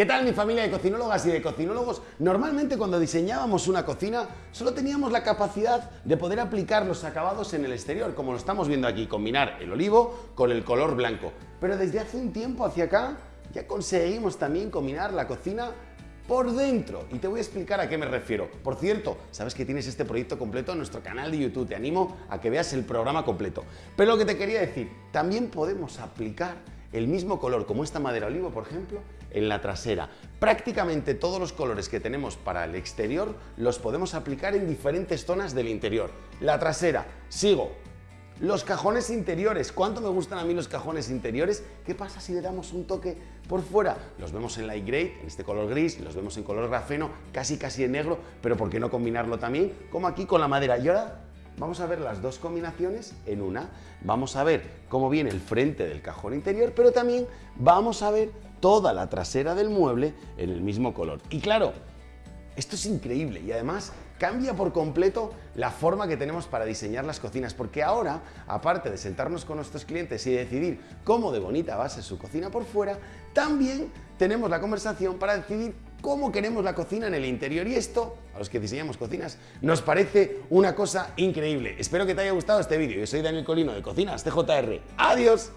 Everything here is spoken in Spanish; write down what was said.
¿Qué tal mi familia de cocinólogas y de cocinólogos? Normalmente cuando diseñábamos una cocina solo teníamos la capacidad de poder aplicar los acabados en el exterior, como lo estamos viendo aquí, combinar el olivo con el color blanco. Pero desde hace un tiempo hacia acá ya conseguimos también combinar la cocina por dentro. Y te voy a explicar a qué me refiero. Por cierto, sabes que tienes este proyecto completo en nuestro canal de YouTube. Te animo a que veas el programa completo. Pero lo que te quería decir, también podemos aplicar el mismo color, como esta madera olivo, por ejemplo, en la trasera. Prácticamente todos los colores que tenemos para el exterior los podemos aplicar en diferentes zonas del interior. La trasera, sigo. Los cajones interiores, ¿cuánto me gustan a mí los cajones interiores? ¿Qué pasa si le damos un toque por fuera? Los vemos en light gray, en este color gris, los vemos en color grafeno, casi casi en negro, pero ¿por qué no combinarlo también? Como aquí con la madera. Y ahora vamos a ver las dos combinaciones en una. Vamos a ver cómo viene el frente del cajón interior, pero también vamos a ver toda la trasera del mueble en el mismo color. Y claro, esto es increíble y además cambia por completo la forma que tenemos para diseñar las cocinas, porque ahora, aparte de sentarnos con nuestros clientes y decidir cómo de bonita va a ser su cocina por fuera, también tenemos la conversación para decidir cómo queremos la cocina en el interior y esto, a los que diseñamos cocinas, nos parece una cosa increíble. Espero que te haya gustado este vídeo. Yo soy Daniel Colino de Cocinas TJR. ¡Adiós!